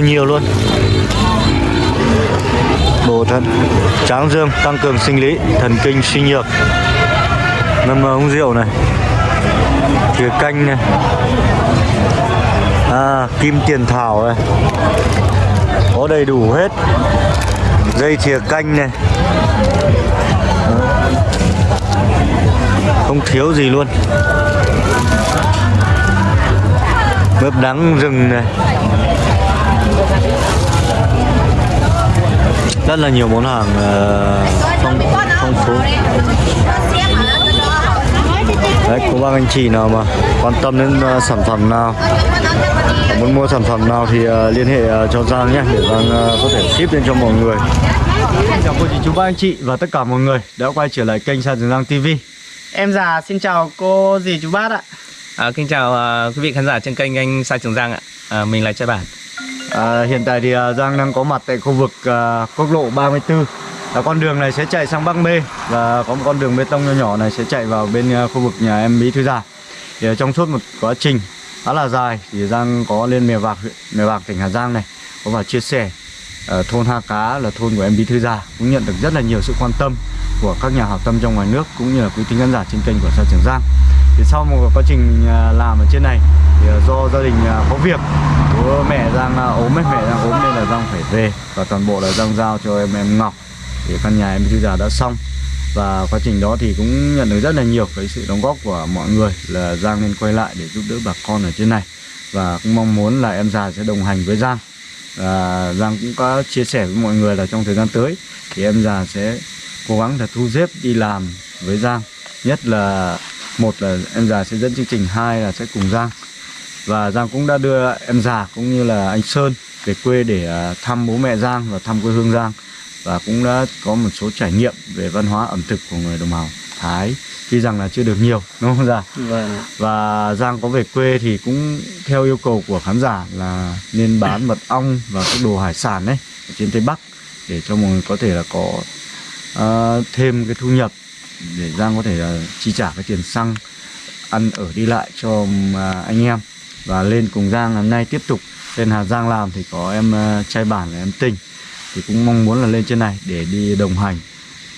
là nhiều luôn. Bổ thận tráng dương tăng cường sinh lý thần kinh suy nhược. Ngâm ờ, uống rượu này. Thìa canh này. À, kim tiền thảo này. Có đầy đủ hết. Dây thìa canh này. Không thiếu gì luôn. Mướp đắng rừng này. Rất là nhiều món hàng uh, phong phong phú đấy cô bác anh chị nào mà quan tâm đến uh, sản phẩm nào muốn mua sản phẩm nào thì uh, liên hệ uh, cho Giang nhé để Giang uh, có thể ship lên cho mọi người chào cô chị chú bác anh chị và tất cả mọi người đã quay trở lại kênh Sa Trường Giang TV Em già xin chào cô dì chú bác ạ À, kính chào uh, quý vị khán giả trên kênh anh Sai Trường Giang ạ. À, mình là Trai Bản. À, hiện tại thì à, Giang đang có mặt tại khu vực à, quốc lộ 34 là con đường này sẽ chạy sang Bắc Mê và có một con đường bê tông nhỏ nhỏ này sẽ chạy vào bên à, khu vực nhà em Bí Thư Già. Thì à, trong suốt một quá trình khá là dài thì Giang có lên Mèo Vạc huyện Mèo Vạc tỉnh Hà Giang này có vào chia sẻ à, thôn Ha Cá là thôn của em Bí Thư Già cũng nhận được rất là nhiều sự quan tâm của các nhà hảo tâm trong ngoài nước cũng như là quý tính khán giả trên kênh của Sao Trường Giang thì sau một quá trình à, làm ở trên này thì do gia đình có việc bố mẹ Giang ốm ấy, mẹ Giang ốm nên là Giang phải về. Và toàn bộ là Giang giao cho em em Ngọc thì căn nhà em bây giờ đã xong. Và quá trình đó thì cũng nhận được rất là nhiều cái sự đóng góp của mọi người là Giang nên quay lại để giúp đỡ bà con ở trên này. Và cũng mong muốn là em già sẽ đồng hành với Giang. Và Giang cũng có chia sẻ với mọi người là trong thời gian tới thì em già sẽ cố gắng là thu xếp đi làm với Giang. Nhất là một là em già sẽ dẫn chương trình hai là sẽ cùng Giang và Giang cũng đã đưa em già cũng như là anh Sơn về quê để thăm bố mẹ Giang và thăm quê hương Giang và cũng đã có một số trải nghiệm về văn hóa ẩm thực của người đồng bào Thái tuy rằng là chưa được nhiều đúng không Giang? Vâng. Và Giang có về quê thì cũng theo yêu cầu của khán giả là nên bán mật ong và các đồ hải sản đấy ở trên Tây Bắc để cho mọi người có thể là có uh, thêm cái thu nhập để Giang có thể là chi trả cái tiền xăng ăn ở đi lại cho anh em và lên cùng Giang hôm nay tiếp tục. Lên Hà Giang làm thì có em ờ, trai bản là em tinh thì cũng mong muốn là lên trên này để đi đồng hành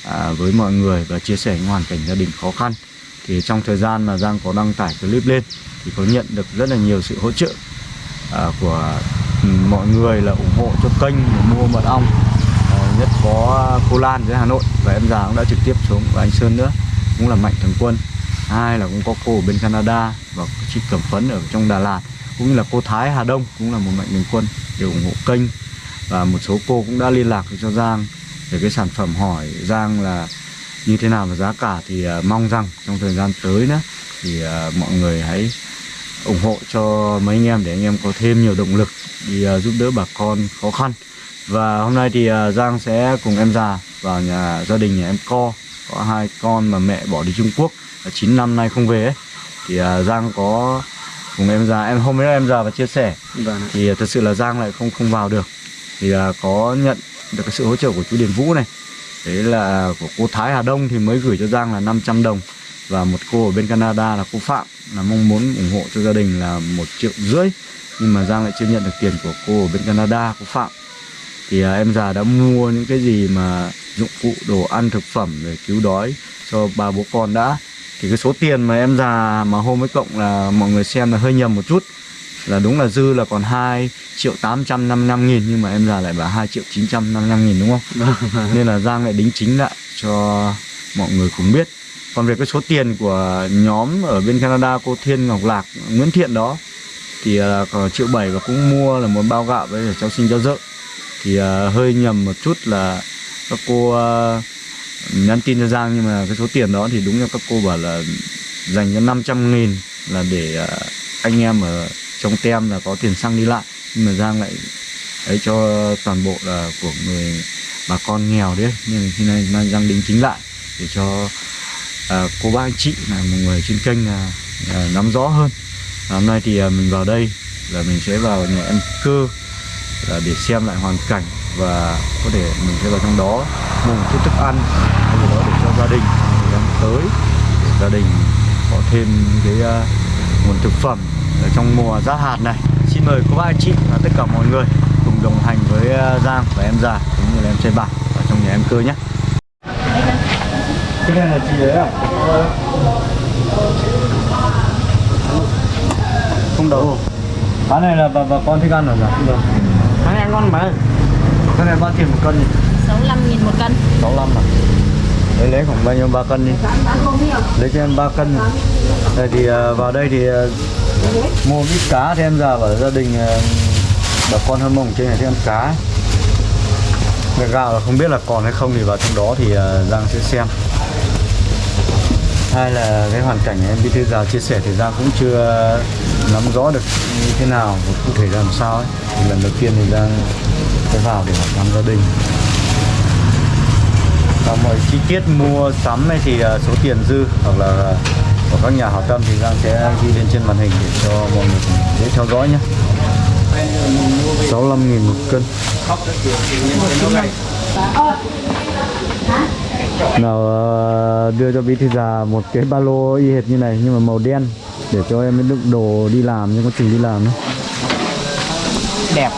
à, với mọi người và chia sẻ những hoàn cảnh gia đình khó khăn. Thì trong thời gian mà Giang có đăng tải clip lên thì có nhận được rất là nhiều sự hỗ trợ à, của ừ, mọi người là ủng hộ cho kênh mua mật ong à, nhất có cô Lan dưới Hà Nội. Và em già cũng đã trực tiếp xuống và anh Sơn nữa cũng là mạnh thường quân hai là cũng có cô ở bên Canada và chị Cẩm Phấn ở trong Đà Lạt cũng như là cô Thái Hà Đông cũng là một mạnh thường quân để ủng hộ kênh. Và một số cô cũng đã liên lạc cho Giang về cái sản phẩm hỏi Giang là như thế nào và giá cả thì uh, mong rằng trong thời gian tới nữa thì uh, mọi người hãy ủng hộ cho mấy anh em để anh em có thêm nhiều động lực đi uh, giúp đỡ bà con khó khăn. Và hôm nay thì uh, Giang sẽ cùng em già vào nhà gia đình nhà em Co có hai con mà mẹ bỏ đi Trung Quốc. 9 năm nay không về ấy. thì uh, Giang có cùng em già em hôm nay em già và chia sẻ. Vâng. thì uh, thật sự là Giang lại không không vào được. Thì uh, có nhận được cái sự hỗ trợ của chú Điền Vũ này. Đấy là của cô Thái Hà Đông thì mới gửi cho Giang là 500 đồng. Và một cô ở bên Canada là cô Phạm là mong muốn ủng hộ cho gia đình là một triệu rưỡi. Nhưng mà Giang lại chưa nhận được tiền của cô ở bên Canada cô Phạm. Thì à, em già đã mua những cái gì mà dụng cụ đồ ăn thực phẩm để cứu đói cho ba bố con đã thì cái số tiền mà em già mà hôm với cộng là mọi người xem là hơi nhầm một chút là đúng là dư là còn 2 triệu 855 nghìn nhưng mà em già lại bảo 2 triệu 955 nghìn đúng không? Nên là Giang lại đính chính lại cho mọi người cùng biết. Còn về cái số tiền của nhóm ở bên Canada cô Thiên Ngọc Lạc Nguyễn Thiện đó thì uh, còn triệu bảy và cũng mua là một bao gạo với cháu sinh cho vợ thì uh, hơi nhầm một chút là các cô uh, nhắn tin cho Giang nhưng mà cái số tiền đó thì đúng như các cô bảo là dành cho 500 nghìn là để uh, anh em ở trong tem là có tiền xăng đi lại. Nhưng mà Giang lại ấy cho toàn bộ là của người bà con nghèo đấy. Nên khi nay mang Giang đính chính lại để cho à, cô bác anh chị là một người trên kênh là, là nắm rõ hơn. À, hôm nay thì à, mình vào đây là mình sẽ vào nhà em cơ là để xem lại hoàn cảnh và có thể mình sẽ vào trong đó mua một chút thức ăn cái gì đó để cho gia đình thời gian tới để gia đình có thêm cái uh, nguồn thực phẩm ở trong mùa giá hạt này. Xin mời cô bác anh chị và tất cả mọi người cùng đồng hành với ờ, Giang và em già cũng như là em trai bảo ở trong nhà em cơ nhé. Cái này là gì đấy à? Không đâu cái này là bà, bà con thích ăn rồi dạ không đâu Tháng ăn ngon mà cái này bao tiền một cân nhỉ? 65 nghìn một cân. 65 à? Lấy lấy khoảng bao nhiêu? Ba cân đi. Lấy cho em ba cân đây thì ờ, vào đây thì ờ, mua ít cá thì em già bảo gia đình ờ, bà con hâm mông trên này thích ăn cá cái gạo là không biết là còn hay không thì vào trong đó thì Giang sẽ xem. Hai là cái hoàn cảnh em bí thư già chia sẻ thì Giang cũng chưa nắm rõ được như thế nào và cụ thể làm sao ấy. Thì lần đầu tiên thì Giang sẽ vào để hỏi thăm gia đình. Và mọi chi tiết mua sắm ấy thì à, số tiền dư hoặc là của các nhà hảo tâm thì Giang sẽ ghi lên trên màn hình để cho mọi người dễ theo dõi nhé. 65 nghìn một cân. Nào à, đưa cho bí thư già một cái ba lô y hệt như này nhưng mà màu đen để cho em đựng đồ đi làm, nhưng có trình đi làm nữa. Đẹp.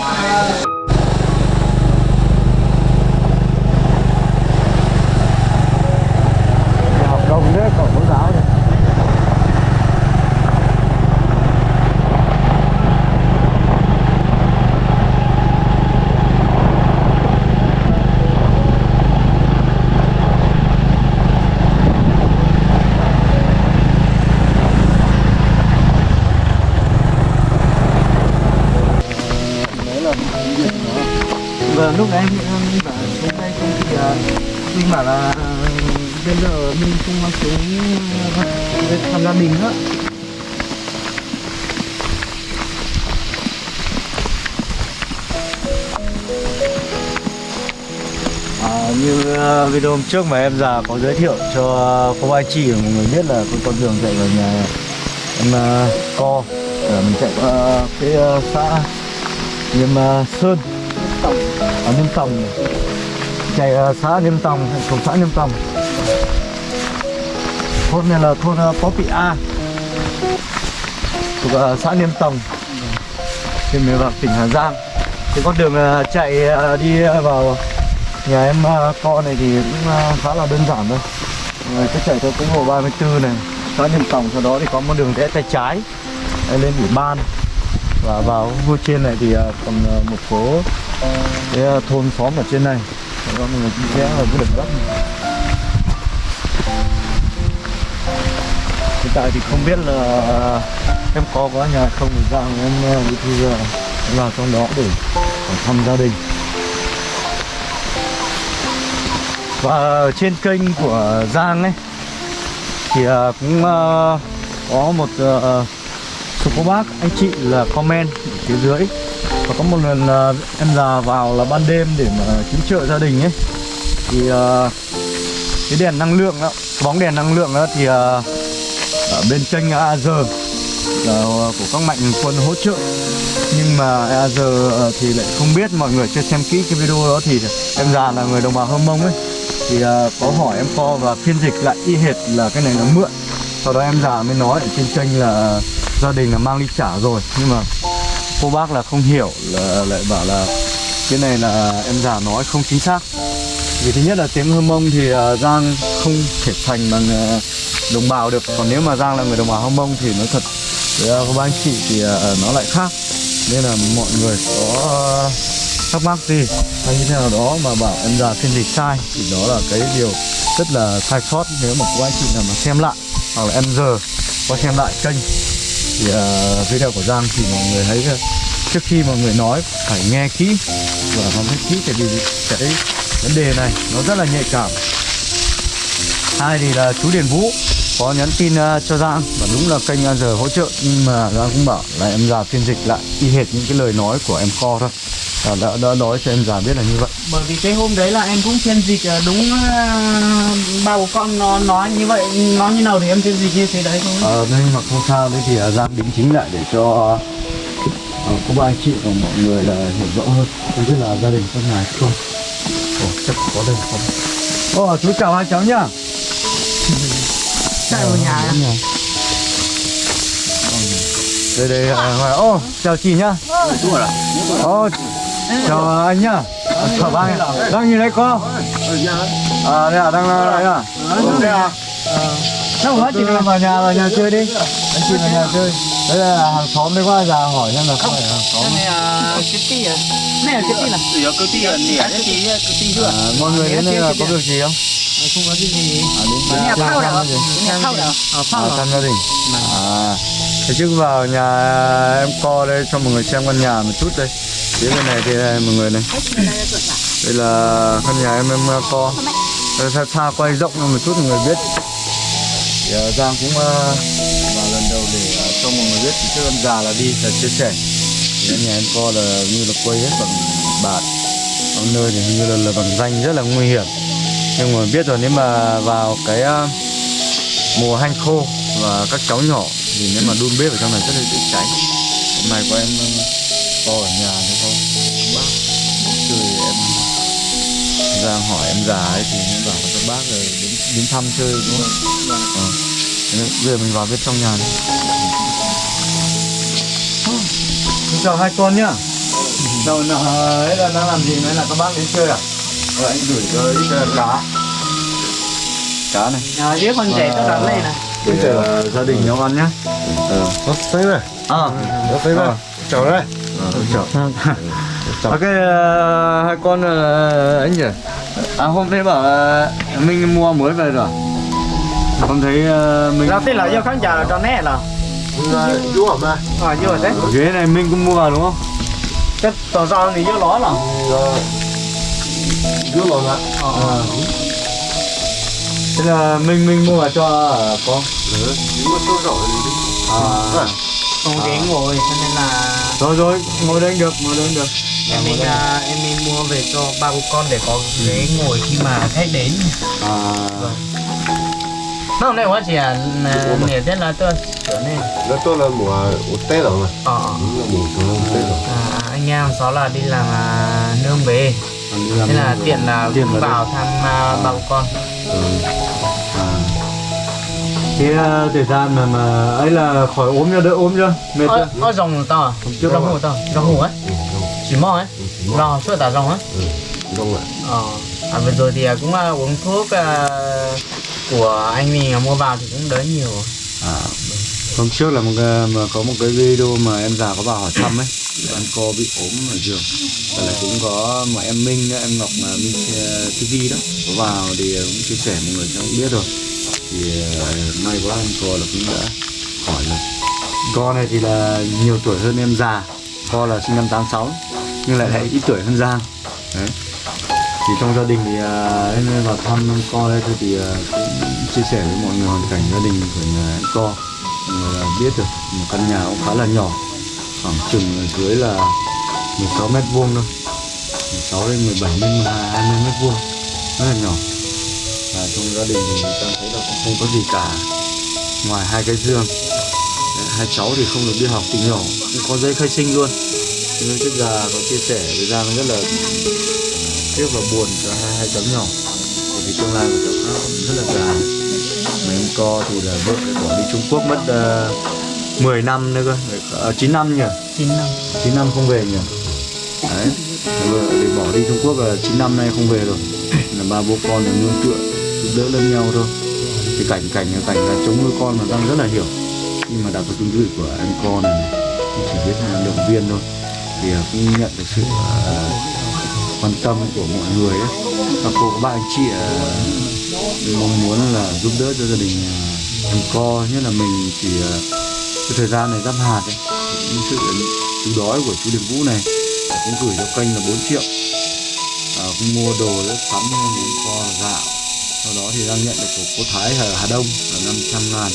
Video hôm trước mà em già có giới thiệu cho cô ai chị mọi người biết là con con đường chạy vào nhà em uh, co. Để mình chạy qua cái uh, xã Niêm uh, Sơn. Ở niêm Tòng chạy uh, xã niêm Tòng thuộc xã niêm Tòng. Thôn này là thôn uh, Poppy A. Thuộc uh, xã niêm Tòng. Trên miền Bắc tỉnh Hà Giang. Cái con đường uh, chạy uh, đi vào nhà em à, co này thì cũng à, khá là đơn giản thôi. Người cứ chạy theo quốc lộ 34 này xã Nhân Tổng sau đó thì có một đường rẽ tay trái lên ủy ban. Và vào vô trên này thì à, còn một số cái thôn xóm ở trên này. Đó, mình người cũng rẽ vào cái đường đất này. hiện tại thì không biết là em có có nhà không thì ra em uh, thì vào trong đó để thăm gia đình. Và trên kênh của Giang ấy thì à, cũng à, có một số cô bác anh chị là comment ở phía dưới. Và có một lần à, em già vào là ban đêm để mà cứu trợ gia đình ấy. Thì cái đèn năng lượng đó, bóng đèn năng lượng đó thì ở bên kênh AZ là của các mạnh quân hỗ trợ. Nhưng mà AZ thì lại không biết mọi người chưa xem kỹ cái video đó thì em già là người đồng bào Hơ Mông ấy thì uh, có hỏi em co và phiên dịch lại y hệt là cái này là mượn. Sau đó em già mới nói ở trên kênh là gia đình là mang đi trả rồi. Nhưng mà cô bác là không hiểu là lại bảo là cái này là em già nói không chính xác. Vì thứ nhất là tiếng Hơ Mông thì uh, Giang không thể thành bằng uh, đồng bào được. Còn nếu mà Giang là người đồng bào Hơ Mông thì nó thật với à, các anh chị thì uh, nó lại khác. Nên là mọi người có thắc mắc gì hay như thế nào đó mà bảo em già phiên dịch sai thì đó là cái điều rất là sai sót nếu mà cô anh chị nào mà xem lại hoặc là em giờ có xem lại kênh. Thì à, uh, video của Giang thì mọi người thấy uh, à, trước khi mọi người nói phải nghe kỹ và nghe kỹ tại vì cái vấn đề này nó rất là nhạy cảm. Hai thì là chú Điền Vũ có nhắn tin uh, cho Giang và đúng là kênh giờ hỗ trợ nhưng mà Giang cũng bảo là em già phiên dịch lại y hệt những cái lời nói của em kho thôi và đã, đã nói cho em già biết là như vậy. Bởi vì cái hôm đấy là em cũng phiên dịch ờ, đúng ờ, ba bố con nó nói như vậy Nó như nào thì em phiên dịch như thế đấy thôi. Ờ, nhưng mà không sao đấy thì Giang đính chính lại để cho uh, có ba anh chị và mọi người là hiểu rõ hơn. Không biết là gia đình có nhà không? Ồ, chắc có đây không Ồ, chú chào hai cháu nhá. Chạy vào nhà. Rồi. Còn đây đây à, ô chào chị nhá. Ô chào anh nhá. Chào ba anh đang nhìn thấy cô à đây à đang đây à. Đây à. Đâu hết chị vào nhà vào nhà chơi đi. Anh chị vào nhà chơi. Đây là hàng xóm đấy qua già hỏi xem là không phải hàng xóm Này là cái tí à Này là cái tí là Giờ cứ tí nẻ chứ tí cứ tí à, mọi người đến đây là có việc gì không? Không có cái gì. À, đến Nhà phao gì? Nhà phao Ờ à, phao thăm gia đình à thế trước vào nhà em co đây cho mọi người xem căn nhà một chút đây phía bên này thì đây, mọi người này. Đây là căn nhà em em co xa, xa quay rộng hơn một chút mọi người biết. Thì uh, Giang cũng uh, vào lần đầu để uh, cho mọi người biết. Trước con già là đi là chia sẻ. Thì căn nhà em co là như là quay hết bằng bạt. Bằng nơi thì như là, là bằng danh rất là nguy hiểm. Nhưng mà biết rồi nếu mà vào cái uh, mùa hanh khô và các cháu nhỏ thì nếu mà đun bếp ở trong này rất là dễ cháy. Hôm nay của em co ở nhà thế thôi bác chơi em Giang hỏi em già ấy thì em bảo các bác rồi đến, đến thăm chơi đúng không? Ờ. Nên Bây giờ mình vào bên trong nhà đi. Xin chào hai con nhá. Đâu nào ấy là đang làm gì đấy là các bác đến chơi à? Rồi anh gửi cho ít cá. Cá này. Nhà dưới con trẻ tôi đặt lên này Để uh, gia đình nấu ăn nhá. Ờ. Nó thấy rồi, À. thấy rồi. Chào đây. Ờ, chào. Ok, uh, hai con uh, anh nhỉ? À hôm nay bảo là mình mua mới về rồi. Không thấy uh, mình Đầu tiên là do khán giả là cho nét là Chú hả mà? Ờ vô rồi đấy ghế này mình cũng mua vào đúng không? Cái tỏ rào thì vô ló là lộn ạ. Ờ Thế là mình mình mua vào cho uh, con. Nếu mà đi. À. Không ghế ngồi cho nên là Rồi rồi, ngồi đây được, ngồi đây được. em mình à, em mình mua về cho ba bố con để có ghế ngồi khi mà khách đến À. nó hôm nay quá chị à nể thế là tôi sửa nên Nó tôi là mùa Tết rồi mà. ờ Đúng là mùa tôi Tết rồi. à, anh em xó là đi làm à, nương về thế là tiện là vào thăm à, ba bố con Ừ. À. Thế uh, thời gian mà mà ấy là khỏi ốm chưa đỡ ốm chưa? Mệt chưa? ơ rồng to à rồng hổ to rồng hổ ấy Ừ, rong. chỉ mò ấy Ừ, rồng suốt tả rồng ấy Ừ, rong ạ. ờ à, vừa rồi thì à, cũng à, uống thuốc à, của anh mình à, mua vào thì cũng đỡ nhiều À. Hôm trước là một cái, mà có một cái video mà em già có vào hỏi thăm ấy là em bị ốm ở giường và là cũng có mà em Minh em Ngọc là Minh TV đó có vào thì cũng chia sẻ mọi người cũng biết rồi thì ờ, may quá anh co là cũng đã khỏi rồi. Co này thì là nhiều tuổi hơn em già co là sinh năm 86 nhưng lại lại ít tuổi hơn Giang. Đấy. Thì trong gia đình thì uh, em vào thăm co đây thôi thì uh, cũng chia sẻ với mọi người hoàn cảnh gia đình của nhà em co mọi người là biết được một căn nhà cũng khá là nhỏ khoảng chừng dưới là 16 mét vuông thôi. 16 đến 17 đến 20 mét vuông. Rất là nhỏ trong gia đình thì ta thấy là cũng không có gì cả. Ngoài hai cái Đấy, hai cháu thì không được đi học từ nhỏ cũng có giấy khai sinh luôn. Nhưng trước già có chia sẻ với Giang rất là tiếc và buồn cho hai hai cháu nhỏ. Bởi vì tương lai của cháu nó rất là dài mà em co thì là vợ bỏ đi Trung Quốc mất uh, 10 năm nữa cơ. Uh, 9 năm nhỉ? Chín năm. 9 năm không về nhỉ? Đấy. Vợ thì bỏ đi Trung Quốc là 9 năm nay không về rồi. Là ba bố con là nương tựa giúp đỡ lẫn nhau thôi. Cái cảnh cảnh cảnh là chống nuôi con mà Giang rất là hiểu. Nhưng mà đọc cái tương tự của anh con này, này thì chỉ biết là động viên thôi. Thì à, cũng nhận được sự uh, quan tâm của mọi người ấy. Các cô các bạn anh chị uh, mong muốn là giúp đỡ cho gia đình uh, em co. Nhất là mình chỉ uh, cái thời gian này giáp hạt ấy. Những sự cứu đói của chú Điền Vũ này cũng gửi cho kênh là 4 triệu. À, cũng mua đồ sắm cho anh co gạo sau đó thì đang nhận được của cô Thái ở Hà Đông là 500 ngàn.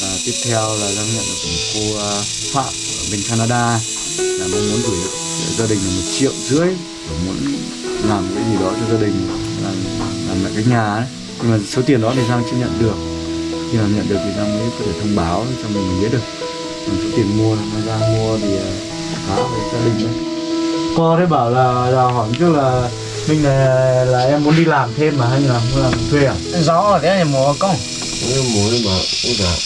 Và tiếp theo là đang nhận được của cô à, Phạm ở bên Canada là mong muốn gửi gia đình là một triệu rưỡi và muốn làm cái gì đó cho gia đình làm, làm lại cái nhà ấy. Nhưng mà số tiền đó thì Giang chưa nhận được. Khi nào nhận được thì Giang mới có thể thông báo cho mình biết được. Còn số tiền mua là Giang mua thì à, khá với gia đình đấy. Cô đấy bảo là, là hỏi trước là mình là, là em muốn đi làm thêm mà hay là muốn làm thuê à? Gió ở thế này mùa công. Nếu mỗi mà cũng là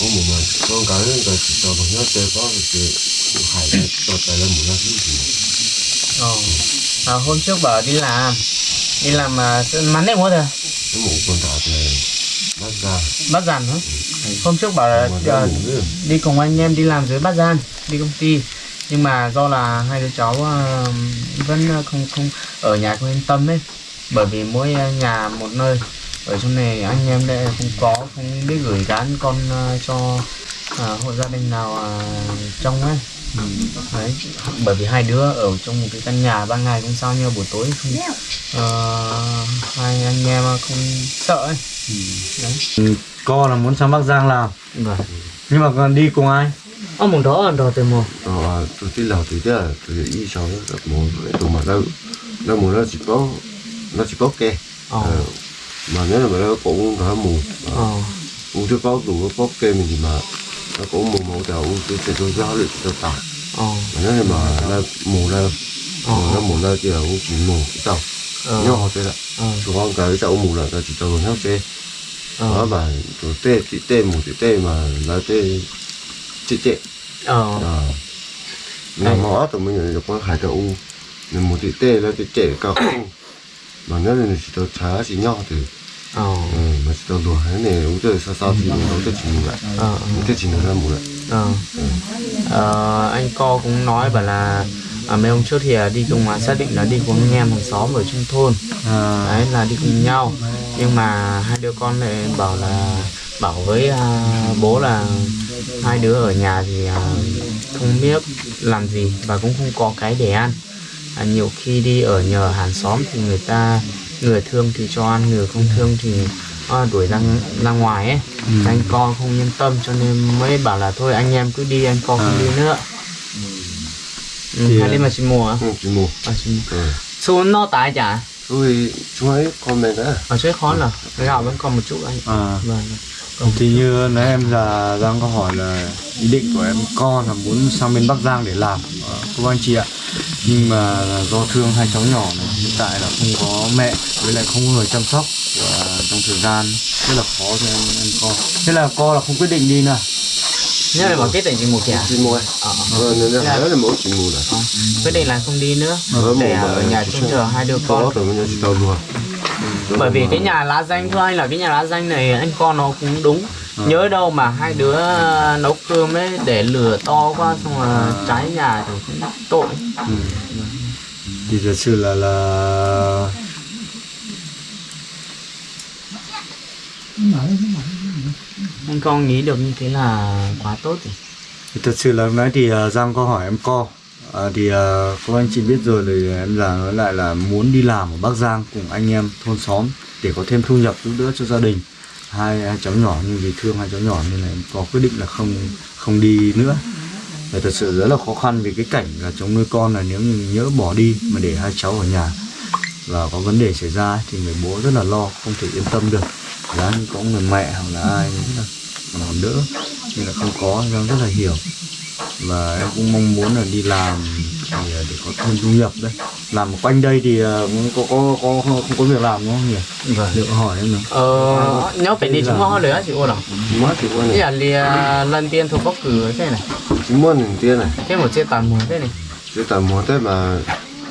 có một mà con cái là chỉ cho bằng nhớ chơi có thì hải là cho tài là một năm thứ gì Ồ. À, hôm trước bảo đi làm đi làm mà mắn đấy mua rồi cái một con thảo này bắt ra. Bắt giàn hả? Hôm trước bảo là ờ, nữa đi cùng anh em đi làm dưới Bát Gian đi công ty nhưng mà do là hai đứa cháu ờ, vẫn ờ, không không ở nhà không yên tâm ấy. Bởi vì mỗi nhà một nơi. Ở trong này anh em đây không có không biết gửi gán con ờ, cho ờ, hộ gia đình nào ờ, trong ấy. Đấy. Bởi vì hai đứa ở trong một cái căn nhà ban ngày không sao nhưng buổi tối không ờ, hai anh em không sợ ấy. Đấy. Co là muốn sang Bắc Giang làm. Vâng. Nhưng mà còn đi cùng ai? Ở mùng đó ở đồ từ mùa ờ tôi đi làm thì đó tôi đi sau đó cái tụi mà nó nó nó chỉ có nó chỉ có kê ờ. Ờ, mà nếu là mà nó cũng cả mù ờ u bao đủ có kê mình thì mà nó cũng mù mù đầu u thứ thì tôi giao được tôi ờ. Mà nếu là mà nó mù nó ờ. nó mù nó thì là u chỉ mù cái tàu ờ. Nhau họ là ờ. Tụi con cái tàu mù là chỉ tàu nhau thế đó ờ mà tê tụi tê mù tụi tê mà nó tê chết chết ờ. À mà mà tụi mình là có hải tàu u. Nên một tụi tê nó tê chết cao không. Mà nếu là chỉ tàu trái chỉ nhau thì. Ờ. Ừ, mà chỉ tàu lúa cái này u tê sao sao thì nó tê chỉ mù lại. Ờ. Tê chỉ nó mù lại. Ờ. Ờ anh co cũng nói bảo là à, mấy hôm trước thì à, đi cùng à, xác định là đi cùng anh em hàng xóm ở trong thôn. À, đấy là đi cùng nhau. Nhưng mà hai đứa con lại bảo là bảo với à, bố là hai đứa ở nhà thì à, không biết làm gì và cũng không có cái để ăn. À, nhiều khi đi ở nhờ hàng xóm thì người ta người thương thì cho ăn người không thương thì à, đuổi ra ra ngoài ấy. Anh con không yên tâm cho nên mới bảo là thôi anh em cứ đi anh con không đi nữa. Ừ, Thì, hai đứa mà chị mùa. À? ừ, chỉ mù À, chị mùa. ừ. xuống nó tái chả? Tôi chúng ấy comment đó ở dưới khó là cái gạo vẫn còn một chút anh. À. vâng Thì như nãy em là Giang có hỏi là ý định của em con là muốn sang bên Bắc Giang để làm. Ờ, cô anh chị ạ nhưng mà do thương hai cháu nhỏ này hiện tại là không có mẹ với lại không có người chăm sóc và trong thời gian rất là khó cho em em con. Thế là con là không quyết định đi nữa. Nhớ là bảo kết định chỉ một kẻ chỉ ấy ờ, ờ. Nên là đó là mỗi chỉ mù này ờ. quyết định là không đi nữa để ở nhà trông chờ hai đứa có con bởi vì cái nhà lá danh thưa anh là cái nhà lá danh này anh con nó cũng đúng. Nhớ đâu mà hai đứa nấu cơm ấy để lửa to quá xong là cháy nhà thì tội. Ừ. thì thật sự là là anh con nghĩ được như thế là quá tốt rồi. Thì thật sự là lúc nãy thì uh, Giang có hỏi em co à, thì ờ, à, các anh chị biết rồi thì em là nói lại là muốn đi làm ở Bắc Giang cùng anh em thôn xóm để có thêm thu nhập giúp đỡ cho gia đình. Hai, hai cháu nhỏ nhưng vì thương hai cháu nhỏ nên là em có quyết định là không không đi nữa. Và thật sự rất là khó khăn vì cái cảnh là chống nuôi con là nếu như nhỡ bỏ đi mà để hai cháu ở nhà và có vấn đề xảy ra thì người bố rất là lo không thể yên tâm được. Giá như có người mẹ hoặc là ai rất là còn đỡ nhưng là không có em rất là hiểu và em cũng mong muốn là đi làm thì ờ, để có thêm thu nhập đấy. Làm ở quanh đây thì ờ, cũng có có có không có việc làm đúng không nhỉ? Vâng. Liệu hỏi em nữa ờ nếu phải đi chúng nó nữa chị ô đâu mất thì con thế này là lìa lần tiên thuộc bốc cử thế này. Chỉ muốn mình tiền này. Thế một chiếc tàn mùa thế này. Chỉ tầm một thế mà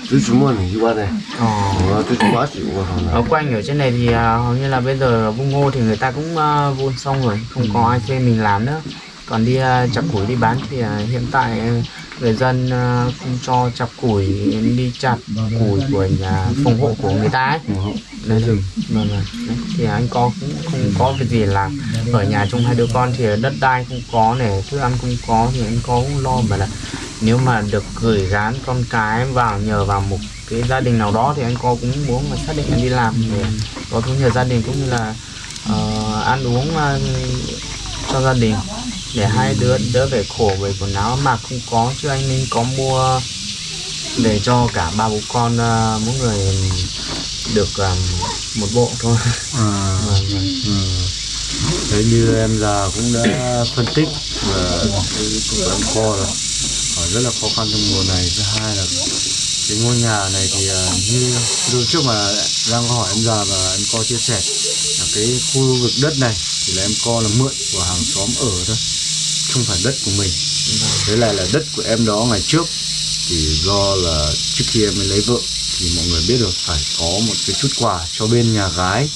chỉ muốn mình đi qua này. Ờ. Ờ, tôi chỉ quá chịu qua ở này quanh ở trên này thì à, hầu như là bây giờ vung ngô thì người ta cũng à, vun xong rồi. Không có ai thuê mình làm nữa còn đi à, chặt củi đi bán thì à, hiện tại à, người dân không cho chặt củi đi chặt củi của nhà phòng hộ của người ta ấy. Vâng Đấy rừng thì anh có cũng không có việc gì làm ở nhà chung hai đứa con thì đất đai không có này thức ăn không có thì anh có cũng lo. Mà là nếu mà được gửi gán con cái vào nhờ vào một cái gia đình nào đó thì anh có cũng muốn mà xác định anh đi làm để có thu nhập gia đình cũng như là uh, ăn uống uh, cho gia đình để hai đứa đỡ phải khổ về quần áo mặc không có chứ anh nên có mua để cho cả ba bố con ờ, mỗi người được ờ, một bộ thôi à, Vâng, vâng. ừ. đấy như em già cũng đã phân tích và em co rồi hỏi rất là khó khăn trong mùa này thứ hai là cái ngôi nhà này thì ờ, như lúc trước mà có hỏi em già và em co chia sẻ là cái khu vực đất này thì là em co là mượn của hàng xóm ở thôi không phải đất của mình. Với lại là đất của em đó ngày trước thì do là trước khi em mới lấy vợ thì mọi người biết được phải có một cái chút quà cho bên nhà gái.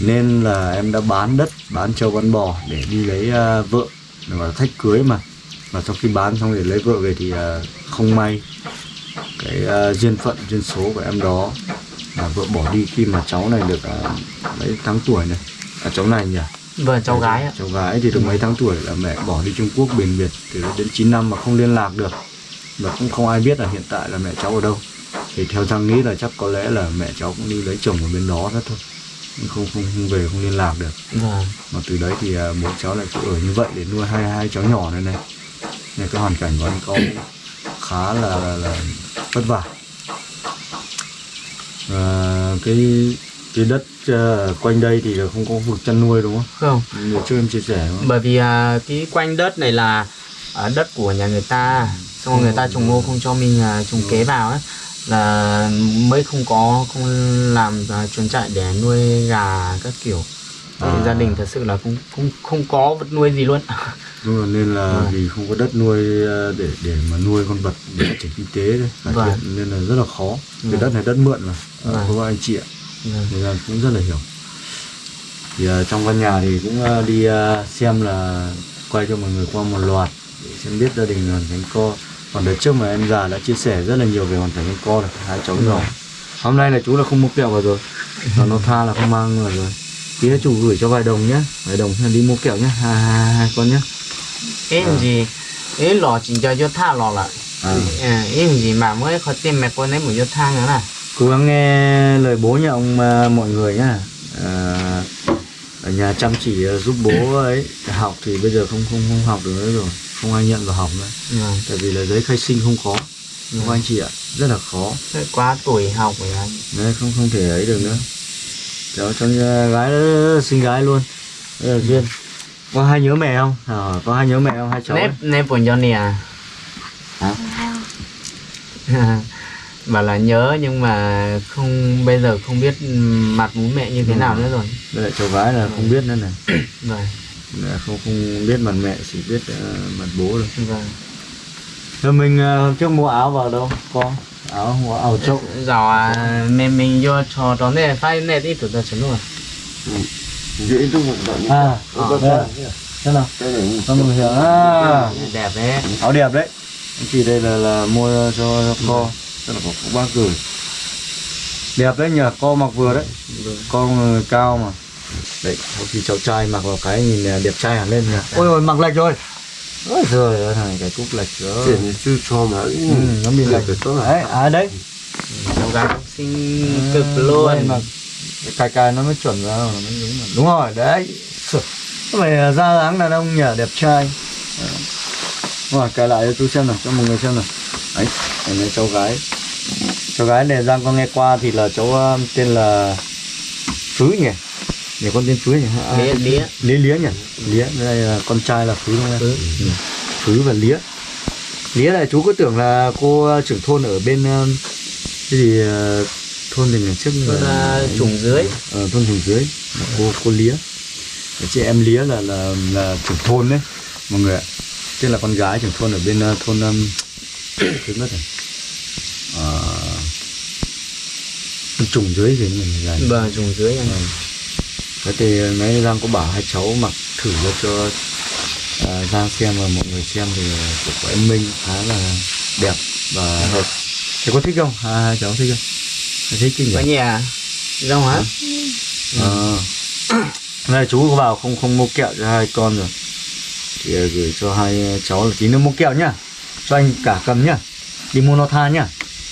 Nên là em đã bán đất bán trâu bán bò để đi lấy à, vợ để mà thách cưới mà. Và sau khi bán xong để lấy vợ về thì à, không may cái à, duyên phận duyên số của em đó là vợ bỏ đi khi mà cháu này được à, mấy tháng tuổi này. À, cháu này nhỉ vâng cháu gái ạ. Cháu gái thì được mấy tháng tuổi là mẹ bỏ đi Trung Quốc biển biệt từ đó đến 9 năm mà không liên lạc được. Và cũng không ai biết là hiện tại là mẹ cháu ở đâu. Thì theo Giang nghĩ là chắc có lẽ là mẹ cháu cũng đi lấy chồng ở bên đó hết thôi. Không không không về không liên lạc được. Vâng. Mà từ đấy thì à, bố cháu lại cứ ở như vậy để nuôi hai hai cháu nhỏ này này. Nên cái hoàn cảnh của anh con khá là, là, là vất vả. Và cái cái đất à, quanh đây thì là không có vực chăn nuôi đúng không? không Như trước em chia sẻ không? bởi vì à, cái quanh đất này là à, đất của nhà người ta xong rồi người ta trồng ngô không cho mình à, trồng kế vào ấy là mới không có không làm à, chuồng trại để nuôi gà các kiểu Thì À. gia đình thật sự là không không không có vật nuôi gì luôn Đúng rồi, nên là Vâng. vì không có đất nuôi à, để để mà nuôi con vật để phát triển kinh tế đấy, Vâng. nên là rất là khó. Cái Vâng. đất này đất mượn mà, à, Vâng. không có anh chị ạ. Vâng. Nên là cũng rất là hiểu. Thì à, trong căn nhà thì cũng à, đi à, xem là quay cho mọi người qua một loạt để xem biết gia đình hoàn cảnh co. Còn đợt trước mà em già đã chia sẻ rất là nhiều về hoàn cảnh anh co là hai cháu nhỏ. Hôm nay là chú là không mua kẹo vào rồi, và nó tha là không mang vào rồi. Tí chú gửi cho vài đồng nhé, vài đồng đi mua kẹo nhé, hai, hai, hai con nhé. cái gì cái lò chỉ cho cho tha lò lại À. à, cái gì mà mới có tiền mẹ con ấy một cho tha nữa nè cố gắng nghe lời bố nhà ông à, mọi người nhá à, ở nhà chăm chỉ à, giúp bố ấy. Học thì bây giờ không không không học được nữa rồi. Không ai nhận vào học nữa. Vâng tại vì là giấy khai sinh không có. Không anh chị ạ. Rất là khó. Quá tuổi học rồi anh. Đấy không không thể ấy được nữa. Cháu cho à, gái sinh gái luôn. Đây là duyên. Có hai nhớ mẹ không? À, có hai nhớ mẹ không? Hai cháu ấy? nếp nếp của Johnny à? Hả? bảo là nhớ nhưng mà không bây giờ không biết mặt bố mẹ như thế Ừ. nào nữa rồi đây là cháu gái là không biết nữa này vâng Là không không biết mặt mẹ chỉ biết à, mặt bố thôi vâng Rồi mình hôm trước mua áo vào đâu? Có áo mua áo trâu. rồi à, mình mình vô trò đó này phải này đi tụi ta chuẩn luôn dễ tôi một đoạn À, Ô, đây. Thế nào? Con hiểu. À, đẹp đấy áo đẹp đấy. Chị đây là là mua cho, cho co. Tức là có có bác gửi. Đẹp đấy nhỉ, co mặc vừa đấy. Con người cao mà. Đấy, sau khi cháu trai mặc vào cái nhìn là đẹp trai hẳn lên nhỉ. Ôi ôi mặc lệch rồi. Ôi giời ơi, thằng này cái cúc lệch rồi. thì chưa cho mà Ừ, nó bị lệch. cái tốt Đấy, à đấy. cháu gái sinh cực Đây luôn mà cài cài nó mới chuẩn vào nó đúng mà. đúng rồi đấy là da dáng đàn ông nhỉ đẹp trai. Rồi cài lại cho chú xem nào cho mọi người xem nào. Đấy này là cháu gái. Cháu gái này giang con nghe qua thì là cháu um, tên là phứ nhỉ? Nhỉ con tên phứ nhỉ? À, Lía, Lía. lía lía nhỉ? Lía đây là con trai là phứ không Phứ. Ừ. phứ và lía. Lía là chú cứ tưởng là cô uh, trưởng thôn ở bên um, cái gì thôn ngày trước Thôn, là- Trùng Dưới. ờ, thôn trùng dưới. Cô cô lía. Chị em lía là là là trưởng thôn đấy mọi người ạ tức là con gái trưởng thôn ở bên uh, thôn um, quên mất rồi thôn trùng dưới gì mình là vâng Trùng Dưới anh Thế thì nãy Giang có bảo hai cháu mặc thử cho cho à, Giang xem và mọi người xem thì của, của em Minh khá là đẹp và hợp. Thế có thích không? Hai, hai cháu thích không? Thích kinh có nhỉ? nhà rong hả Ờ. Này chú có bảo không không mua kẹo cho hai con rồi. Thì à, gửi cho hai cháu là tí nữa mua kẹo nhá. Cho anh cả cầm nhá. Đi mua no tha nhá.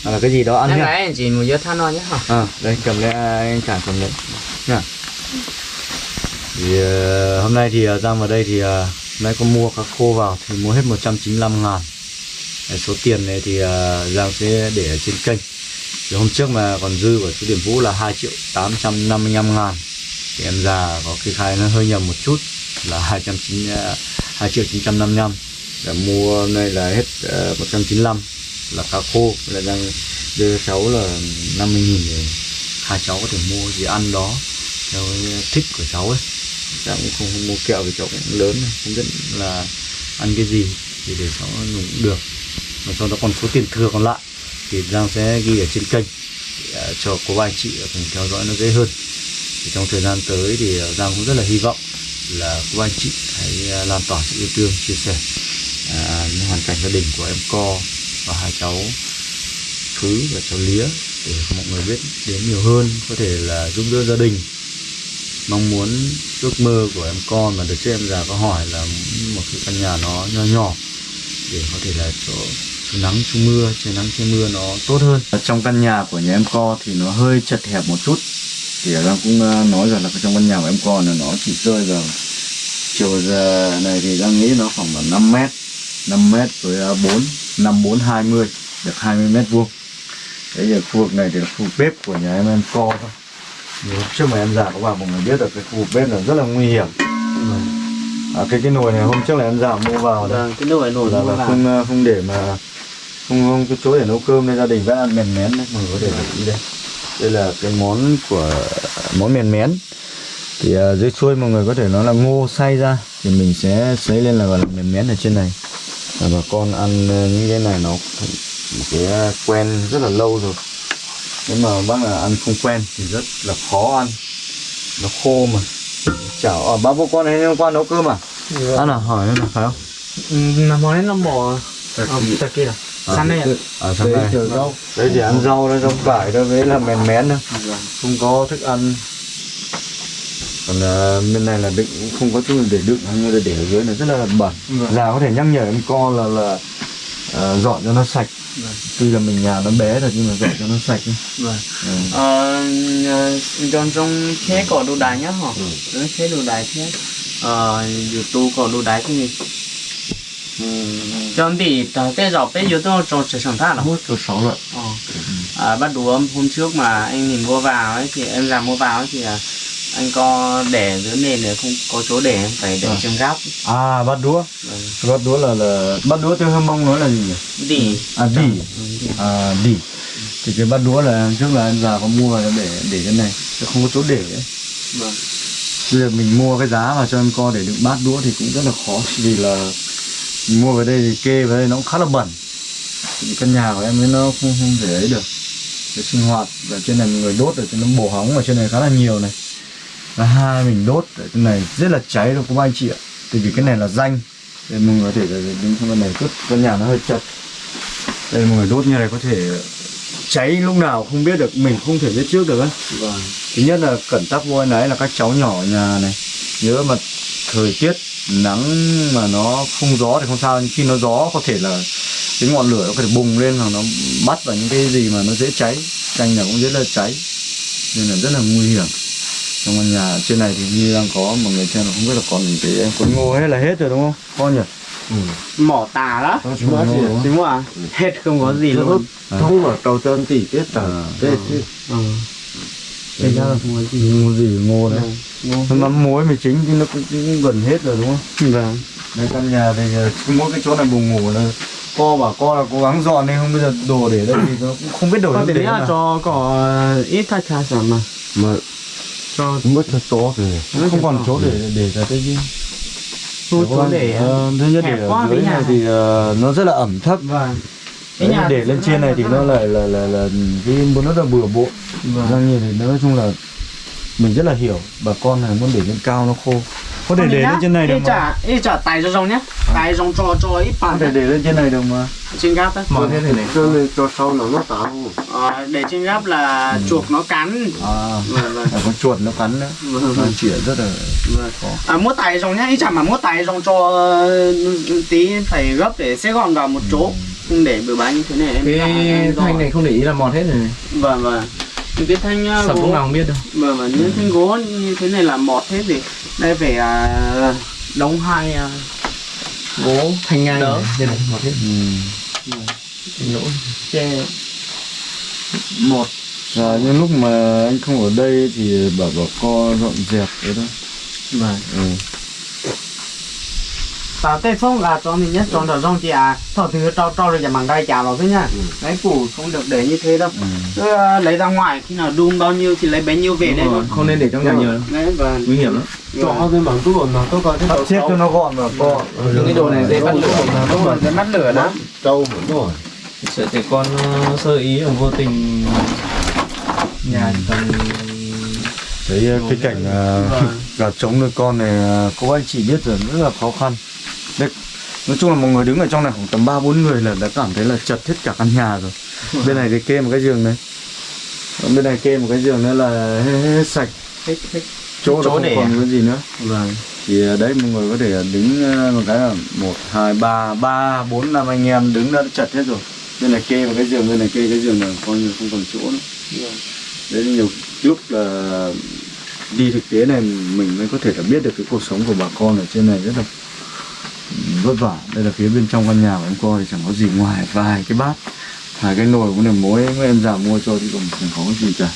Là cái gì đó ăn nhá. anh chỉ than nói nhé hả À, đây cầm lấy à, anh cả cầm lấy nha. Thì ờ, hôm nay thì ờ, Giang vào đây thì uh, nay có mua cá khô vào thì mua hết 195 ngàn Đấy, Số tiền này thì ờ, Giang sẽ để ở trên kênh thì hôm trước mà còn dư của chú Điểm Vũ là 2 triệu 855 ngàn thì em già có kê khai nó hơi nhầm một chút là 290 2 triệu 955 để mua này là hết ờ, uh, 195 là cá khô là đang đưa cháu là 50 nghìn để hai cháu có thể mua gì ăn đó theo thích của cháu ấy. Cháu cũng không, không mua kẹo vì cháu cũng lớn rồi, không biết là ăn cái gì thì để cháu cũng được. Mà sau đó còn số tiền thừa còn lại thì Giang sẽ ghi ở trên kênh để, cho cô bác anh chị cùng theo dõi nó dễ hơn. Thì trong thời gian tới thì ờ, Giang cũng rất là hy vọng là cô anh chị hãy à, lan tỏa sự yêu thương chia sẻ à, những hoàn cảnh gia đình của em co và hai cháu thứ và cháu lía để mọi người biết đến nhiều hơn có thể là giúp đỡ gia đình. Mong muốn ước mơ của em con mà được trước em già có hỏi là một cái căn nhà nó nho nhỏ để có thể là chỗ chú nắng chú mưa trời nắng trời mưa nó tốt hơn. Ở trong căn nhà của nhà em co thì nó hơi chật hẹp một chút thì Giang cũng ờ, nói rằng là trong căn nhà của em con là nó chỉ rơi vào chiều giờ này thì Giang nghĩ nó khoảng là 5 mét 5 mét với ờ, 4 5 4 20 được 20 mét vuông. Đấy giờ khu vực này thì là khu bếp của nhà em em co thôi. Trước mà em già các bạn mọi người biết được cái khu vực bếp là rất là nguy hiểm. À, cái cái nồi này hôm trước là em già mua vào đấy. Vâng cái nồi nồi là, là không ờ, không để mà không không cái chỗ để nấu cơm nên gia đình vẫn ăn mèn mén đấy mọi người có thể để ý đây đây là cái món của món mèn mén. Thì uh, dưới chuôi mọi người có thể nói là ngô xay ra thì mình sẽ sấy lên là gọi là mèn mén ở trên này. Và bà con ăn ờ, những cái này nó một cái ờ, quen rất là lâu rồi. Nếu mà bác là ăn không quen thì rất là khó ăn. Nó khô mà. Chảo à, bác bố con này hôm qua nấu cơm à? Ăn à hỏi là phải không? Ừ, món bò Thật ờ, kỳ. thật kia à sắn đây ạ. ở trong này đấy thì ăn rau đó rau cải đó với là mèn mén thôi không có thức ăn. Còn uh, bên này là cũng không có chỗ để đựng như là để ở dưới này rất là bẩn. Vâng. già có thể nhắc nhở em con là là ờ, dọn cho nó sạch. Vâng. tuy là mình nhà nó bé rồi nhưng mà dọn cho nó sạch vâng Ừ. ờ ờ, trong trong thế có đồ đài nhá hả? Ừ. thế đồ đài thế. Ờ youtube có đồ đài cái gì chuẩn thì tờ dọc dọc giờ tôi cho sẽ sản thác là hút cho sáu rồi. À, bắt đầu hôm, trước mà anh nhìn mua vào ấy thì em làm mua vào ấy thì à, anh có để dưới nền để không có chỗ để em phải để Ờ. trên góc à bắt đũa ừ. bắt đũa là là bắt đũa theo hâm mong nói là gì nhỉ đỉ à đỉ à đỉ thì cái bắt đũa là trước là em già có mua để để cái này chứ không có chỗ để ấy. Vâng. bây giờ mình mua cái giá mà cho em co để đựng bát đũa thì cũng rất là khó vì là mình mua về đây thì kê vào đây nó cũng khá là bẩn. Căn nhà của em ấy nó không không thể ấy được. Cái sinh hoạt và trên này người đốt ở trên nó bổ hóng ở trên này khá là nhiều này. Và hai mình đốt ở trên này rất là cháy rồi các anh chị ạ. Tại vì cái này là danh. Nên mọi người có thể đứng trong cái này chút căn nhà nó hơi chật. Đây mọi người đốt như này có thể cháy lúc nào không biết được mình không thể biết trước được ấy Vâng. thứ nhất là cẩn tắc vô ấy là các cháu nhỏ ở nhà này. Nhớ mà thời tiết nắng mà nó không gió thì không sao nhưng khi nó gió có thể là cái ngọn lửa nó có thể bùng lên hoặc nó bắt vào những cái gì mà nó dễ cháy. Chanh là cũng rất là cháy nên là rất là nguy hiểm. Trong căn nhà trên này thì như đang có mọi người là không biết là còn cái em cuốn ngô hết là hết rồi đúng không? Con nhỉ? Mỏ tà đó. Đúng không? đúng không ạ? Hết không có gì luôn. thông mà cầu chân tỷ tiết tờ À. ừ. Thế ra là có gì? Ngô gì? Ngô đấy. Ngô. mà muối mì chính thì nó cũng, cũng gần hết rồi đúng không? Vâng. Đây căn nhà thì ờ, mỗi cái chỗ này buồng ngủ là co bảo co là cố gắng dọn đi không bây giờ đồ để đây thì nó cũng không biết đồ để là nào. cho có ít thay thay sản mà. Mà cho mất cho to rồi không còn chỗ để để ra cái gì. Chỗ để ờ, thứ nhất để ở dưới này. thì ờ, nó rất là ẩm thấp. Vâng Đấy, để lên trên này thì nó lại là là là cái muốn nó là bừa bộn. Vâng. Giang nhìn thì nói chung là mình rất là hiểu. Bà con này muốn để lên cao nó khô. Có thể để lên trên này được mà. chả ít chả tay cho rong nhá. Tay rong cho cho ít có bàn thể để lên trên này được mà. Trên gáp đấy. Món thế này này cho sau là nó táo. Ờ, để trên gáp là chuột nó cắn. À vâng vâng. phải có chuột nó cắn nữa vâng nó vâng rất là vâng. à mua tay rong nhá. Ít chả mà mua tay rong cho ờ, tí phải gấp để xếp gọn vào một chỗ không để bừa bãi như thế này em cái em thanh này không để ý là mọt hết rồi này. vâng vâng. Những cái thanh ờ, sập gỗ lúc nào không biết đâu. Vâng vâng. Những thanh gỗ như thế này là mọt hết thì đây phải à, đóng hai à, gỗ thanh ngang Đỡ. đây này mọt hết. Ừ. Thanh lỗ che một Và những lúc mà anh không ở đây thì bảo bảo co dọn dẹp đấy thôi. Vâng. Ừ. tao tết phong là cho mình nhất chọn ở trong chị à? Thọ thứ cho cho rồi chẳng bằng tay trả vào thế nhá đấy củ không được để như thế đâu. Cứ, ờ, lấy ra ngoài khi nào đun bao nhiêu thì lấy bấy nhiêu về đây. thôi không nên để trong nhà nhiều đâu. Đấy và nguy hiểm lắm. cho cái mảng tủ nó tôi có cái Sắp xếp cho nó gọn và co. Những cái đồ này dễ bắt lửa. đúng rồi. Dễ bắt lửa đó. Trâu vẫn rồi. Sợ trẻ con ờ, sơ ý hoặc vô tình nhà chỉ cần Đấy cái cảnh uh, gà trống nuôi con này uh, cô anh chị biết rồi rất là khó khăn Đấy, nói chung là một người đứng ở trong này khoảng tầm ba bốn người là đã cảm thấy là chật hết cả căn nhà rồi. Bên này thì kê một cái giường này. Còn bên này kê một cái giường nữa là hết, hết sạch. Thích thích chỗ, Chỗ không để còn à? cái gì nữa. Vâng. Thì ờ, đấy mọi người có thể đứng ờ, một cái là một hai ba ba bốn năm anh em đứng đã chật hết rồi. Bên này kê một cái giường bên này kê cái giường là coi như không còn chỗ nữa. Đấy nhiều lúc là đi thực tế này mình mới có thể là biết được cái cuộc sống của bà con ở trên này rất là vất vả. Đây là phía bên trong căn nhà của em coi thì chẳng có gì ngoài vài cái bát. Vài cái nồi cũng là mối mấy em già mua cho thì còn chẳng có cái gì cả.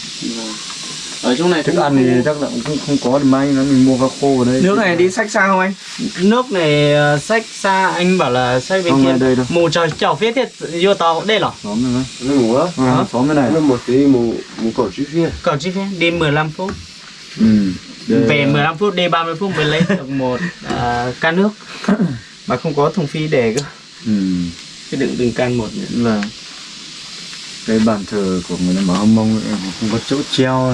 Ở trong này thức cũng ăn thì chắc là cũng không, không có thì mai nó mình mua cá khô ở đây. Nước này đi sách xa không anh? Nước này ờ, sách xa anh bảo là sách bên Không, kia đây đâu. mù trời chảo phía thiệt vô tàu đây là xóm này nó ngủ á. Xóm bên này. Nó một tí mù mù cổ chi phía cầu chi phí đi 15 phút. Ừ. Đây về là- 15 phút đi 30 phút mới lấy được một à, can nước mà không có thùng phi để cơ. Ừ. cái đựng từng can một nữa. là cái bàn thờ của người đồng bào hâm mông không có chỗ treo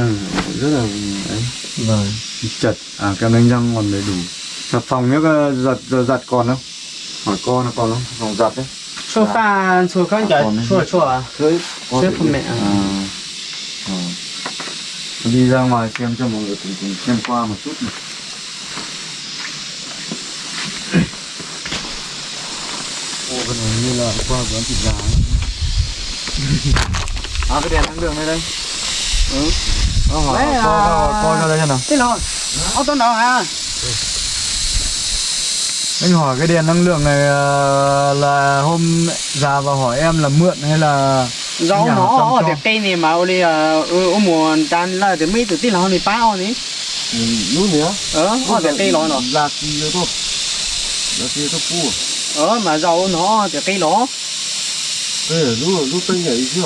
rất là ấy. Vâng. Chật. À kem đánh răng còn đầy đủ. Xà phòng nhớ có giặt giờ giặt còn không? Hỏi con nó còn không? Phòng giặt đấy. Số pha số con đấy. số số à? Thế của mẹ. à? à, à. đi ra ngoài xem cho mọi người cùng, cùng xem qua một chút này ô cái này như là qua quán thịt gà ấy. à cái đèn năng lượng đây đây. Ừ. Ờ, hỏi, Đấy, coi, à, coi, cho đây xem nào. thế rồi ô tô nào à anh hỏi cái đèn năng lượng này ờ, là hôm già và hỏi em là mượn hay là Nhà nó ở tiệc cây này mà ô đi ở ở mùa tan là từ mấy từ tí nào này bao này lúc nữa ờ ở tiệc cây nó. Nó là gì đó là gì đó cua ờ mà rau nó tiệc cây nó là lúc lúc tới nhảy chưa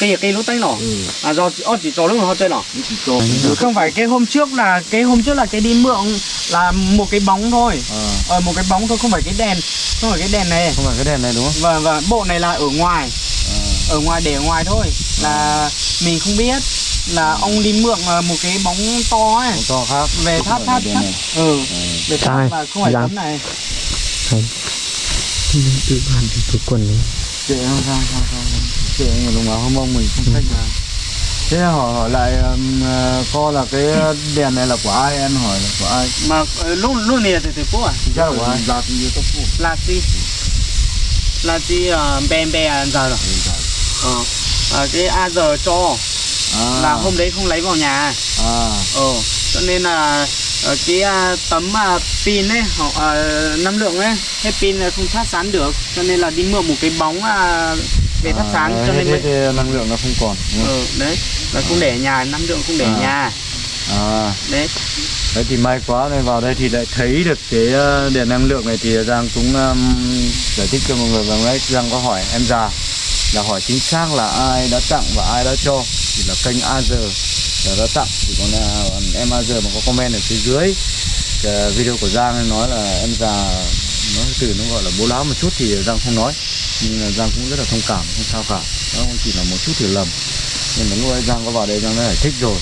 cây cây lúc tay nó ừ. À do ở chỉ cho lúc họ chơi nó lúc chỉ cho không phải cái hôm trước là cái hôm trước là cái đi mượn là một cái bóng thôi. À, ờ một cái bóng thôi không phải cái đèn không phải cái đèn này. Không phải cái đèn này đúng không? Và và bộ này là ở ngoài. À, ở ngoài để ở ngoài thôi. Là mình không biết là ông đi mượn ờ, một cái bóng to ấy. Màu to khác. Về tháp tháp tháp. ừ. À, về tháp mà không phải tấm này tự bàn thì tôi quần đấy kệ không sao sao sao kệ người đồng bào không mong mình không trách mà thế hỏi hỏi lại um, co là cái đèn này là của ai em hỏi là của ai mà lúc lúc này thì thì phố à chắc là của ai là gì đó phụ là gì là gì bèn bè anh giờ rồi ờ cái a giờ cho à, là hôm đấy không lấy vào nhà à ờ cho nên là ờ, cái à, tấm à, pin ấy họ à, năng lượng ấy hết pin là không thắp sáng được cho nên là đi mượn một cái bóng à, về thắp sáng à, cho nên hết mới năng lượng nó không còn đúng không? ờ đấy là không để ở nhà năng lượng không để ở À. nhà à đấy đấy thì may quá này vào đây thì lại thấy được cái uh, đèn năng lượng này thì Giang cũng um, giải thích cho mọi người và đấy Giang có hỏi em già là hỏi chính xác là ai đã tặng và ai đã cho thì là kênh AG là đã tặng thì còn là em giờ mà có comment ở phía dưới. Cái video của Giang nói là em già, nó từ nó gọi là bố láo một chút thì Giang không nói. Nhưng là Giang cũng rất là thông cảm, không sao cả. Nó cũng chỉ là một chút hiểu lầm. Nhưng mà lúc ấy Giang có vào đây, Giang đã giải thích rồi,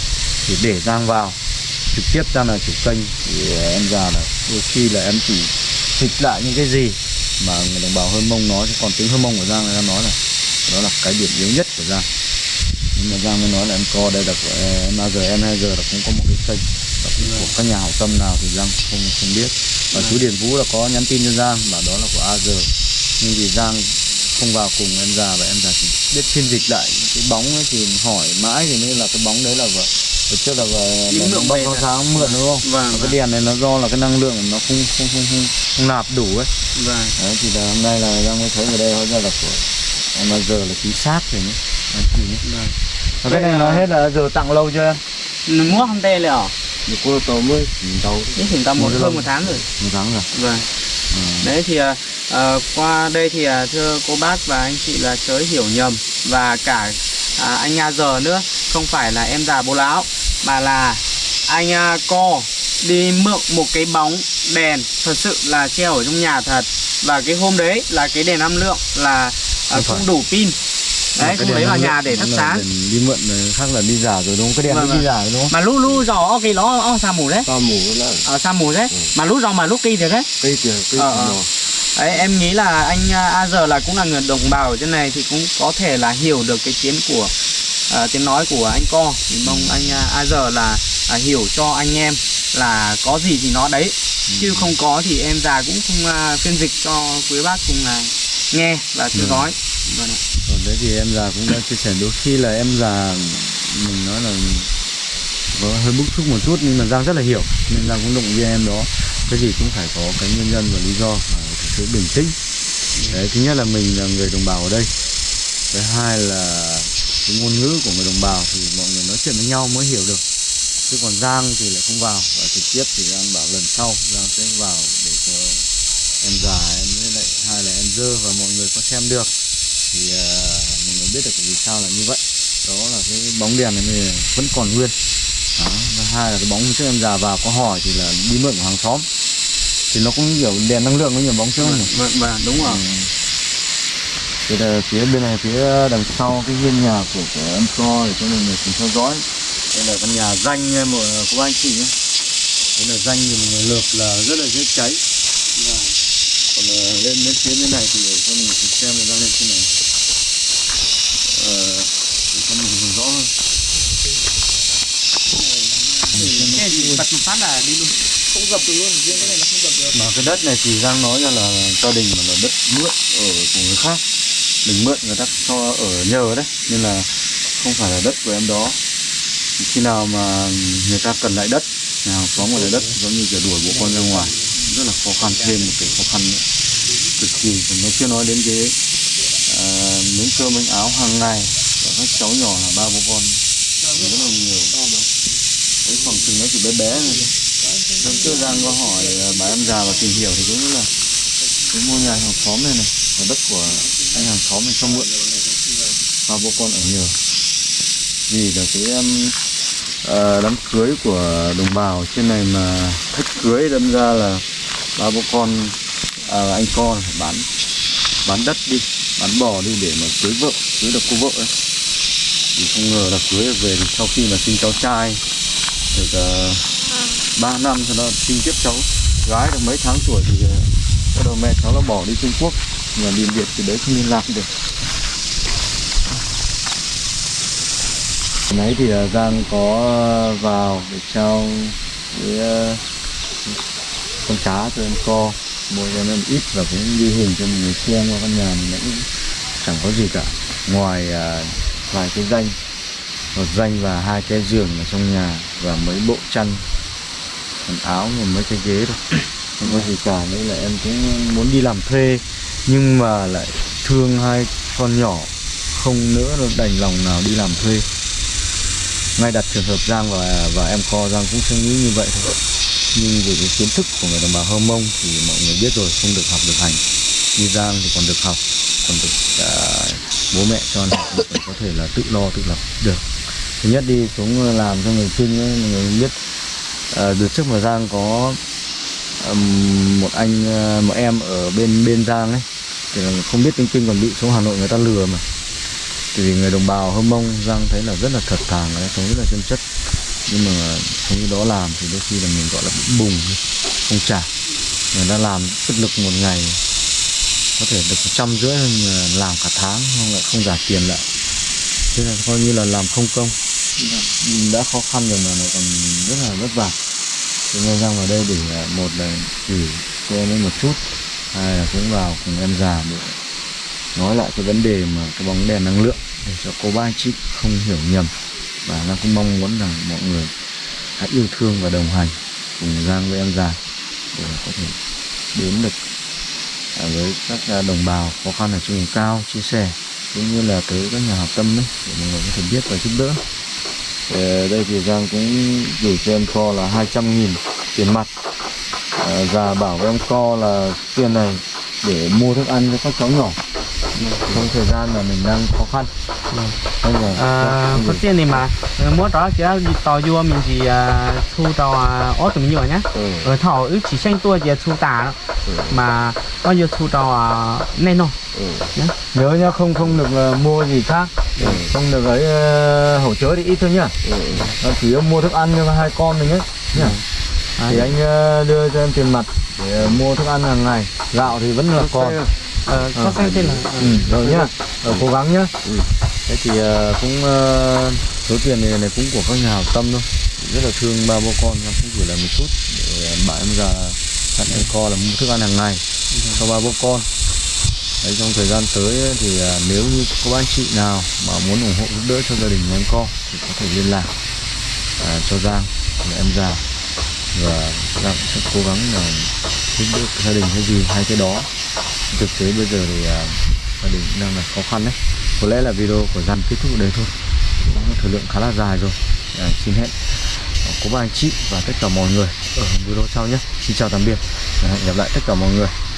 thì để Giang vào. Trực tiếp Giang là chủ kênh, thì em già là đôi khi là em chỉ dịch lại những cái gì mà người đồng bào hơn Mông nói còn tiếng hơn Mông của Giang là nói là đó là cái điểm yếu nhất của Giang nhưng mà Giang mới nói là em co đây là của em AG em 2 giờ là cũng có một cái kênh của các nhà hảo tâm nào thì Giang không không biết. Và chú Điền Vũ là có nhắn tin cho Giang và đó là của AG nhưng vì Giang không vào cùng em già và em già chỉ biết phiên dịch lại cái bóng ấy thì hỏi mãi thì mới là cái bóng đấy là vợ. Hồi trước là vợ mượn bóng có rồi. sáng mượn đúng không? Vâng cái vâng, đèn này nó do là cái năng lượng nó không không không không, không nạp đủ ấy. Vâng. đấy thì là hôm nay là Giang mới thấy ở đây hóa ra là của em là giờ là chính xác rồi nhé Và cái này nói hết là giờ tặng lâu chưa em? Mua không tê liệu? Một cô tàu mới nhìn tàu ít tầm một hơn một tháng rồi. Một tháng rồi. Vâng. Đấy thì à, à, qua đây thì à, thưa cô bác và anh chị là chớ hiểu nhầm. Và cả à, anh A giờ nữa. Không phải là em già bố lão mà là anh à, co đi mượn một cái bóng đèn. Thật sự là treo ở trong nhà thật. Và cái hôm đấy là cái đèn năng lượng là à, Không đủ pin đấy không lấy vào nhà để nó thắp sáng. đi mượn này, khác là đi giả rồi đúng không? Cái đèn Vâng, nó đi giả đúng không? Mà lúc lúc giò cái o sa mù đấy. Ta mù nó là ở sa mù đấy. Mà lúc giò mà lúc kỳ thì đấy. Cây tiền cây Ờ, ờ. Đấy, em nghĩ là anh A giờ là cũng là người đồng bào ở trên này thì cũng có thể là hiểu được cái tiếng của à, tiếng nói của anh co. Thì mong anh à, A giờ là à, hiểu cho anh em là có gì thì nó đấy. Chứ không có thì em già cũng không à, phiên dịch cho quý bác cùng là nghe và theo Ừ vâng ạ. còn đấy thì em già cũng đã chia sẻ đôi khi là em già, mình nói là có hơi bức xúc một chút nhưng mà Giang rất là hiểu, nên Giang cũng động viên em đó. Cái gì cũng phải có cái nguyên nhân và lý do phải thực sự bình tĩnh. Đấy, thứ nhất là mình là người đồng bào ở đây. Thứ hai là cái ngôn ngữ của người đồng bào thì mọi người nói chuyện với nhau mới hiểu được. Chứ còn Giang thì lại không vào. Và trực tiếp thì Giang bảo lần sau Giang sẽ vào để cho em già, em với lại hai là em dơ và mọi người có xem được thì uh, mọi người biết được vì sao là như vậy. Đó là cái bóng đèn này thì vẫn còn nguyên. Đó. và hai là cái bóng trước em già vào có hỏi thì là đi mượn của hàng xóm. Thì nó cũng kiểu đèn năng lượng với nhiều bóng trước. Nhỉ vâng vâng đúng rồi. Thế là phía bên này phía đằng sau cái hiên nhà của, của em co để cho mọi người cùng theo dõi. Đây là căn nhà danh mọi cô anh chị nhé. Đây là danh thì lợp là rất là dễ cháy còn ờ, lên đến phía bên này thì để cho mình xem là đang lên trên này. Ờ, để cho mình nhìn rõ hơn. Thế thì bật một phát là đi luôn. Không dập được luôn riêng cái này nó không dập được. Mà cái đất này thì Giang nói ra là gia đình mà là đất mượn ở của người khác. Mình mượn người ta cho ở nhờ đấy nên là không phải là đất của em đó. Khi nào mà người ta cần lại đất nhà hàng xóm cần lại đất giống như kiểu đuổi bộ con ra ngoài rất là khó khăn thêm một cái khó khăn nữa. Cực kỳ. Còn nó chưa nói đến cái ờ, uh, miếng cơm miếng áo hàng ngày và các cháu nhỏ là ba bố con. Rất là nhiều. Cái khoảng chừng nó chỉ bé bé thôi. Hôm trước Giang có hỏi ờ, bà em già và tìm hiểu thì cũng là cái ngôi nhà hàng xóm này này là đất của anh hàng xóm này cho mượn. Ba bố con ở nhờ vì là cái um, ờ, đám cưới của đồng bào trên này mà thách cưới đâm ra là ba bố con à, anh con bán bán đất đi bán bò đi để mà cưới vợ cưới được cô vợ ấy. Thì không ngờ là cưới về sau khi mà sinh cháu trai được à, uh, 3 năm cho nó sinh tiếp cháu gái được mấy tháng tuổi thì à, bắt đầu mẹ cháu nó bỏ đi Trung Quốc mà điền Việt thì đấy không liên lạc được. Hồi nãy thì à, Giang có vào để trao với con cá cho em co. Mua cho em ít và cũng ghi hình cho người xem qua căn nhà nó cũng chẳng có gì cả. Ngoài ờ, vài cái danh một danh và hai cái giường ở trong nhà và mấy bộ chăn quần áo và mấy cái ghế thôi. Không có gì cả nữa là em cũng muốn đi làm thuê nhưng mà lại thương hai con nhỏ không nữa nó đành lòng nào đi làm thuê. Ngay đặt trường hợp Giang và và em co Giang cũng suy nghĩ như vậy thôi nhưng về cái kiến thức của người đồng bào Hơ Mông thì mọi người biết rồi không được học được hành. Đi Giang thì còn được học còn được à, bố mẹ cho ăn học còn có thể là tự lo tự lập được. Thứ nhất đi xuống làm cho người kinh ấy, mọi người biết. À, đợt trước mà Giang có um, một anh à, một em ở bên bên Giang ấy thì là không biết tiếng kinh còn bị xuống Hà Nội người ta lừa mà. Thì vì người đồng bào Hơ Mông Giang thấy là rất là thật thà người ta sống rất là chân chất nhưng mà không như đó làm thì đôi khi là mình, gọi là, bị bùng không trả người ta làm sức lực một ngày, có thể được trăm rưỡi ờ, làm cả tháng, không lại không trả tiền lại. Thế là coi như là làm không công. Đã khó khăn rồi mà lại còn rất là vất vả. Thế nên Giang vào đây để ờ, một là chỉ cho em ấy một chút, hai là cũng vào cùng em già để nói lại cái vấn đề mà cái bóng đèn năng lượng để cho cô ba anh chị không hiểu nhầm và Giang cũng mong muốn rằng mọi người hãy yêu thương và đồng hành cùng Giang với em già để có thể đến được à, với các à, đồng bào khó khăn ở trên vùng cao chia sẻ cũng như là tới các nhà hảo tâm đấy để mọi người có thể biết và giúp đỡ. Ở đây thì Giang cũng gửi cho em kho là 200 nghìn tiền mặt. À, già bảo với em co là tiền này để mua thức ăn cho các cháu nhỏ trong thời gian mà mình đang khó khăn. Giờ À, có tiền thì mà. Ờ, mua đó chỉ đi tàu vua mình chỉ à, thu tàu à, tụi mình nhiều nhá. Ừ. ở thảo ước chỉ xanh tua chỉ thu tà đó. Mà bao nhiêu thu tàu à, nên không nhớ nhá không không được ờ, mua gì khác. Không được ấy ờ, hỗ trợ thì ít thôi nhá. Ờ, chủ yếu mua thức ăn cho hai con mình ấy nhá. Thì anh ờ, đưa cho em tiền mặt để ờ, mua thức ăn hàng ngày. Gạo thì vẫn là còn ờ, có xanh tên là ừ, rồi nhá. Ờ, cố gắng nhá. Thế thì ờ, cũng ờ, số tiền này, này cũng của các nhà hảo tâm thôi. Rất là thương ba bố con nó cũng chỉ là một chút. Để ờ, bạn em già dặn em co là mua thức ăn hàng ngày cho ba bố con. Đấy, trong thời gian tới thì à, nếu như có anh chị nào mà muốn ủng hộ giúp đỡ cho gia đình em co thì có thể liên lạc à, cho Giang em già và Giang sẽ cố gắng là giúp đỡ gia đình cái gì hai cái đó. Thực tế bây giờ thì à, gia đình đang là khó khăn đấy. Có lẽ là video của dàn kết thúc ở đây thôi. Thời lượng khá là dài rồi. À, xin hẹn. À, Có ba anh chị và tất cả mọi người ở video sau nhé. Xin chào tạm biệt. À, hẹn gặp lại tất cả mọi người.